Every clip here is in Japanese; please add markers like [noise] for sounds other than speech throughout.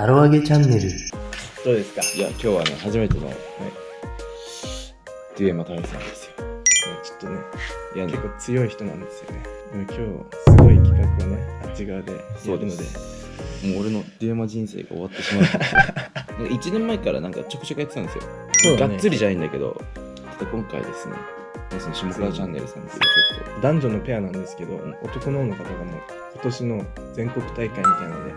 タロアゲチャンネルどうですか？いや、今日はね、初めての、ね、デュエマ大さんですよ。ちょっとね、いや、結構強い人なんですよね。でも今日、すごい企画をね、あっち側でやるので、もう俺のデュエマ人生が終わってしまう。[laughs] 1年前からなんかちょくちょくやってたんですよ。ねがっつりじゃないんだけど、ただ今回ですね、その下川チャンネルさんっていうちょっと、男女のペアなんですけど男の方の方がもう今年の全国大会みたいなので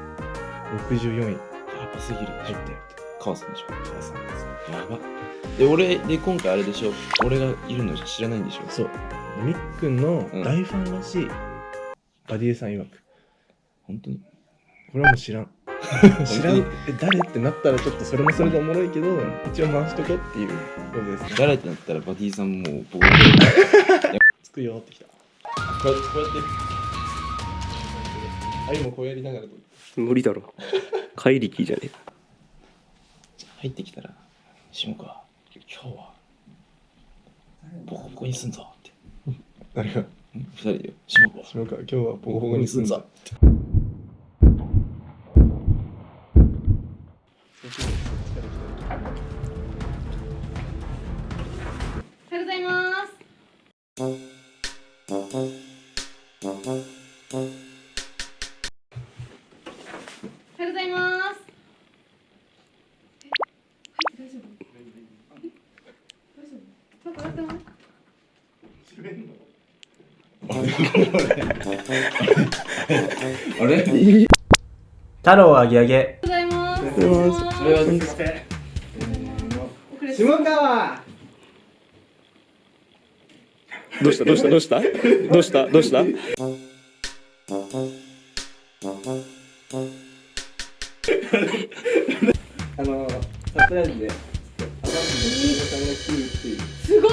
64位やばすぎる。入ってる川さんでしょ母さんですやば。で、俺、で、今回あれでしょ？俺がいるの知らないんでしょ？そう。みっくん。の大ファンらしい、バディエさん曰く。本当に？これはもう知らん。[laughs] 知らん。え誰ってなったらちょっとそれもそれでおもろいけど一応回しとこうっていうことですね。誰ってなったらバディさんもう僕つくよってきた。こうやってこうやって。あいもこうやりながらと無理だろ怪力じゃねえ。か入ってきたら下川今日はボコボコにすんぞって。誰が？二人で下川。下川今日はボコボコにすんぞおはあれ？太郎あげあげ。おはようございます。それは下川どうした？どうした？どうした？どうした？どうした？あのサプライズで。アバンスの下川さんが来るっていうすごー。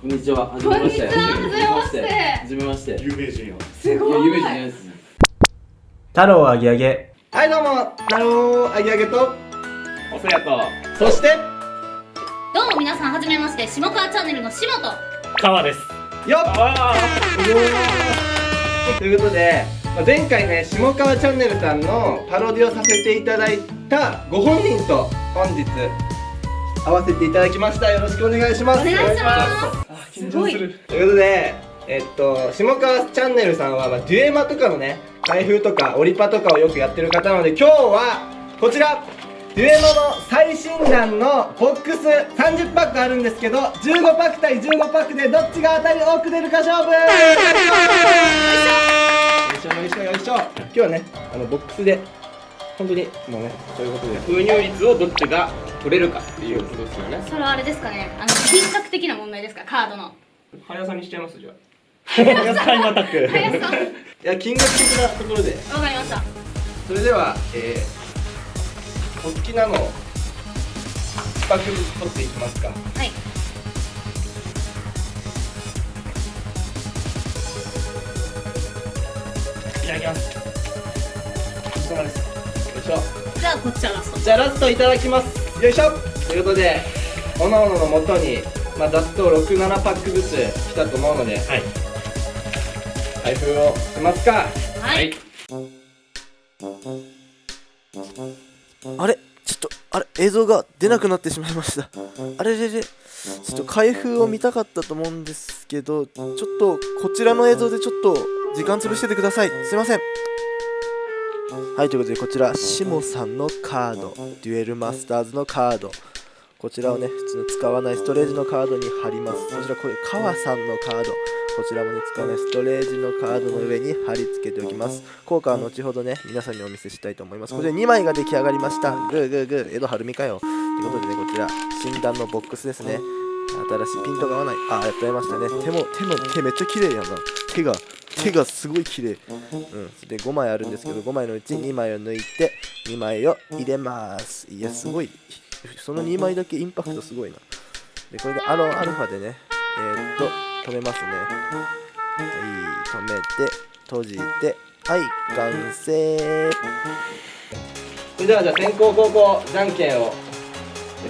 こんにちは。はじこんにちは。はじめまして。はじめまして。有名人よ。すごい。いや夢じゃないです太郎あげあげはいどうも太郎あげあげと。おせやと。そしてどうも皆さんはじめまして下川チャンネルの下と。川です。よっ。あ。ということで、まあ前回ね下川チャンネルさんのパロディをさせていただいたご本人と本日会わせていただきました。よろしくお願いします。お願いします。すごい。ということでえっと下川チャンネルさんは、まあ、デュエマとかのね開封とかオリパとかをよくやってる方なので今日はこちら。デュエマの最新弾のボックス30パックあるんですけど15パック対15パックでどっちが当たり多く出るか勝負。よいしょよいしょよいしょ。今日はねあのボックスで本当にもうねそういうことで。封入率をどっちが取れるかっていうことですよね。それはあれですかね。あの品格的な問題ですか？カードの。速さにしちゃいますじゃあタイムアタック速さ。いや金額的なところでわかりました。それでは、えー、お好きなのを一パックずつ取っていきますかはい。いただきますお疲れ様ですよいしょじゃあこっちはラスト。じゃあラストいただきますよいしょということでおのおのの元にまあざっと67パックずつ来たと思うのではい開封をしますか。はい。あれ？ちょっとあれ？映像が出なくなってしまいました。あれ？れ？れ？ちょっと開封を見たかったと思うんですけどちょっとこちらの映像でちょっと時間潰しててください。すいません。はいということでこちらシモさんのカード。デュエルマスターズのカードこちらをね普通の使わないストレージのカードに貼ります。そちらこれ川さんのカード。こちらもね使わないストレージのカードの上に貼り付けておきます。効果は後ほどね皆さんにお見せしたいと思います。これで2枚が出来上がりました。グーグーグー江戸晴美かよ。ということでねこちら診断のボックスですね。新しいピントが合わない。あやっと会いましたね。手も手の手めっちゃ綺麗やな。手が手がすごい綺麗。うん。で5枚あるんですけど5枚のうち2枚を抜いて2枚を入れます。いやすごいその2枚だけインパクトすごいな。でこれでアロンアルファでねえー、っと止めますね。はい止めて閉じてはい完成。それではじゃあ先攻後攻じゃんけんを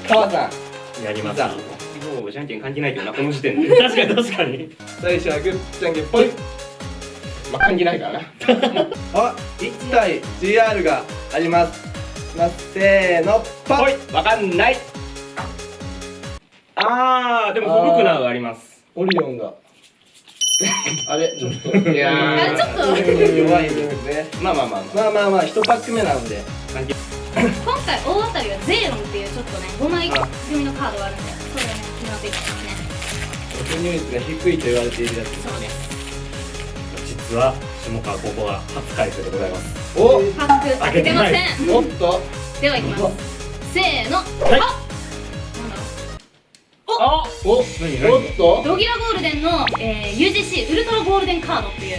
川さん。やります。さもうじゃんけん関係ないけどなこの時点で確かに確かに。最初はグッじゃんけんぽいまあ関係ないからな。[laughs] あ1体 GR がありますきますせーのパほいわかんない。あーでもフォルクナーがあります。オリオンが。[laughs] あれちょっと。いやあちょっと弱いですね。まあまあまあままあまあまあ1パック目なので。今回大当たりはゼーロンっていうちょっとね5枚組のカードがあるんでそれをね決まっていきますね突入率が低いと言われているやつそうです。実は下川高校は初開封でございます。お！パック開けてません。おっと。ではいきます。せーの、はい。あなんだろあおおっと。うドギラゴールデンの、えー、UGC ウルトラゴールデンカードっていう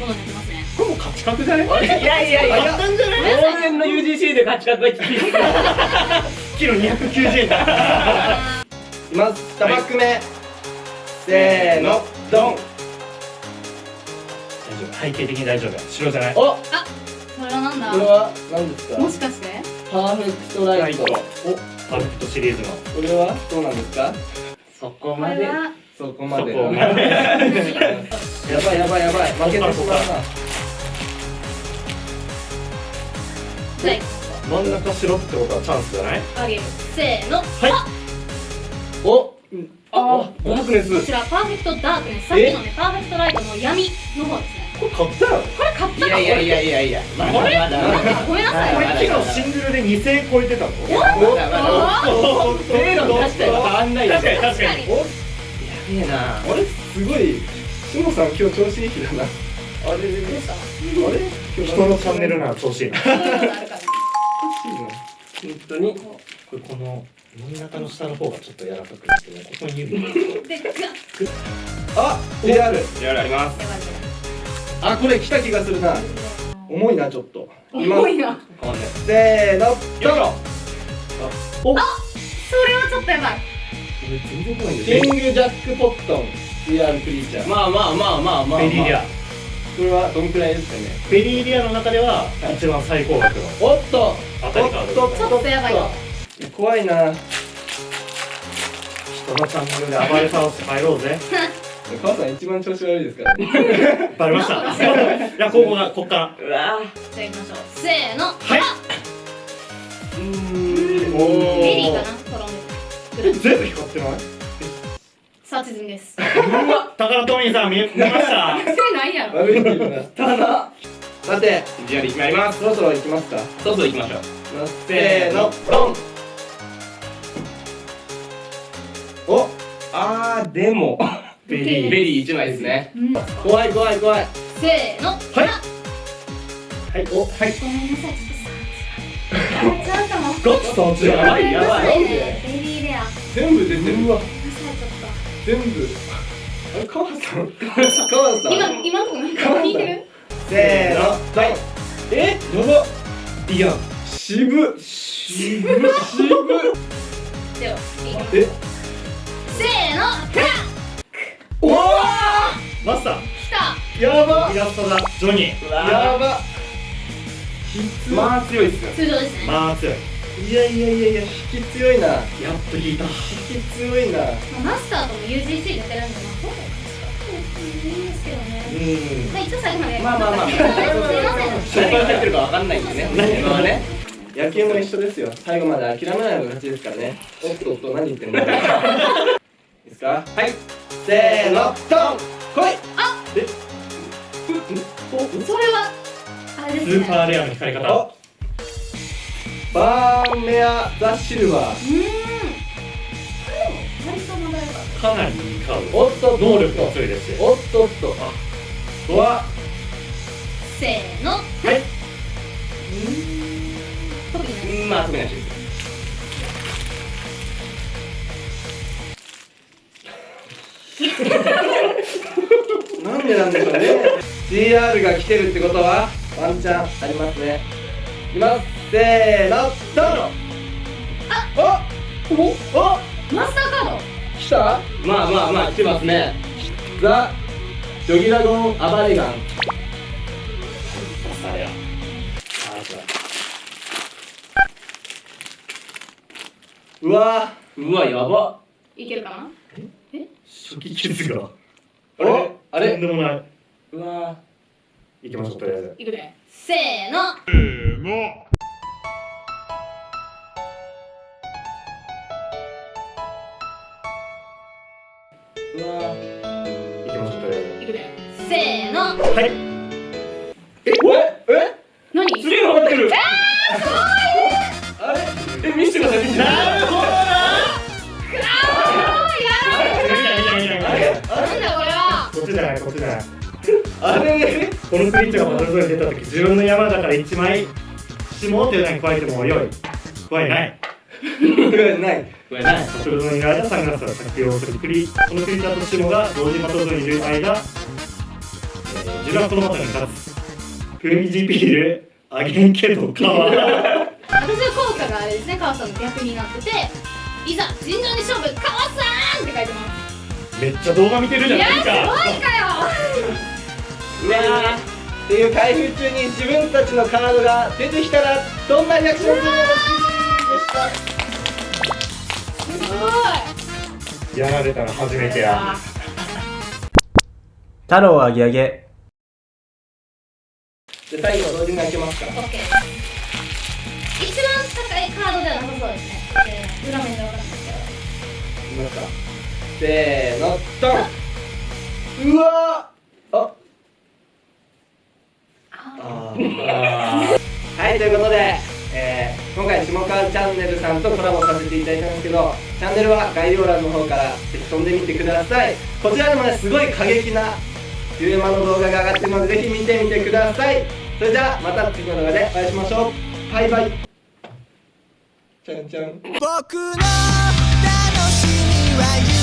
ものになってますね。これもう勝ち確じゃない？いやいやいややったんじゃない往年の UGC で勝ち確がきつい？キロ290円だ。あいきます。2パック目。せーの。ドン。大丈夫。背景的に大丈夫。白じゃない。お！これはなんだ？れは何ですか？もしかして？パーフェクトライト。お！パーフェクトシリーズの。これはどうなんですか？そこまで？そこまで [laughs] やばいやばいやばい。負けてしまう真ん中白ってことはチャンスじゃない？ああげるせーの。はい。お！あダー。クネスこちらパーフェクトダークネスさっきのねパーフェクトライトの闇の方ですねこれ買ったよこれ買ったか。いやいやいやいやいや。まだまだごめんなさいこれ昨日シングルで2000円超えてたのまだまだ。ゼロに出したら変わんない確かに確かに。確かに。おやべえな。あれすごい。しもさん今日調子いい日だな。あれ？どうしたあれ？今日人のチャンネルなら調子いいな。そういうのがあるからね本当に。これこの真ん中の下の方がちょっと柔らかくなってね。ここに指入れてでガッあ JR やるありますあこれ来た気がするな。重いなちょっと。重いな。せーのよいしょ。それはちょっとやばい。キングジャックポットン JR クリーチャー。まあまあまあまあまあベリーリア。これはどんくらいですかね？ベリーリアの中では一番最高額の。おっと。当たりカードおっと。ちょっとやばいよ怖いな。人のチャンネルで暴れ倒して帰ろうぜ [laughs] 母さん一番調子悪いですからね。バレました。[laughs] いやここがこっから。うわじゃあ行きましょうせーの。はい。うーん。おーベリーかな？トロンで全部光ってない？サーチ済みです。宝トミーさん見見ました。それないやろ。悪いっていうなただ。さてじゃあ決まります。そろそろ行きますか。そろそろ行きましょう。せーの。ドン。おあーでもベリー。ベリー。1枚ですね。うん。怖い怖い怖い。せーの。はい。はい。おはい。ごめんなさいちょっと [laughs] っやばいやばい。ベリーレア。全部出てるうわ全部。あれ母さん。母さん。今今のとこなんか聞いてる？せーの。ドンえ？やば。いや渋。[laughs] 渋渋。ではえ？せーのフラッマスター。来た。やば。イラストだ。ジョニー。やば。まあ強いっすよ。通常ですね。まあ強い。いやいやいやいや引き強いな。やっと引いた。引き強いな。まあマスターとも UGC 出てるんでまあいいんですけどね。うん。まあ一応最後まで。まあまあまあ。すいません。何が入ってるかわかんないんで。ね今はね野球も一緒ですよ。最後まで諦めないのが勝ちですからね。おっとおっと。何言ってんのいいですか？はい。せーのドン来い。それはあれスですね。ーパーレアの光り方。おバーンメア・ザ・シルバー。うーん。これでも割とまだよかなりいいカードおっと能力も強いですしおっとおっと。あ。わ。たせーの。はい。特にないうん。まあ特にないです [laughs] なんでなんでしょうね。GR が来てるってことはワンチャンありますね。いきます。せーのドンあおおおマスターカード。来た？まあまあまあ来てますね。ザ・ジョギラゴン・アバレガン。されや。ううわ。うわやば。いけるかな？初期傷がああれ？とんでもない。うわ行きましょう。とりあえずいくで。せーの。せーの。うわ行きましょう。とりあえずいくで。せーの。はい。え？え？え？何？すげえの上ってる。えー、すごいあれ？え見せてください見せてあれ？このスイッチがバトルゾーンに出た時自分の山だから1枚下っていうのに加えてもよい。加えない。ないバトルゾーンにいる間サングラスを着用するくりこのクリーチャーと下が同時バトルゾーンにいる間、えー、ジュラストのマトに立つ。プリジピールあげんけどかわ私の効果があれですね川さんの逆になってていざ尋常に勝負川さんって書いてます。めっちゃ動画見てるじゃいやないですか。すごいかようわーっていう開封中に自分たちのカードが出てきたらどんなリアクションするのか？すごい。やられたら初めてや。太郎あげあげ。じゃあ最後同時に開けますか。OK 一番高いカードではなさそうですね。えー裏面で分かったんですけど。いきますかせーのドン。うわーああー [laughs] はいということで、えー今回下川チャンネルさんとコラボさせていただいたんですけどチャンネルは概要欄の方からぜひ飛んでみてください。こちらでもねすごい過激なデュエマの動画が上がってるのでぜひ見てみてください。それじゃあまた次の動画でお会いしましょう。バイバイ。ちゃんちゃん僕の楽しみは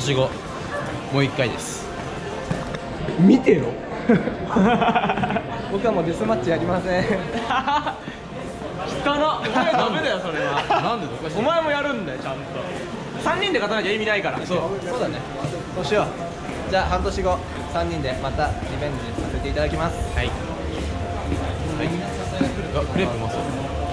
年後もう一回です。見てよ [laughs] 僕はもうデスマッチやりません。[laughs] かなお前ダメだよそれは。なんでおかしい。お前もやるんだよちゃんと。3人で勝たなきゃ意味ないから。そう。そうだね。そうしよう。じゃあ半年後3人でまたリベンジさせていただきます。はい、はい、あクレープうまそう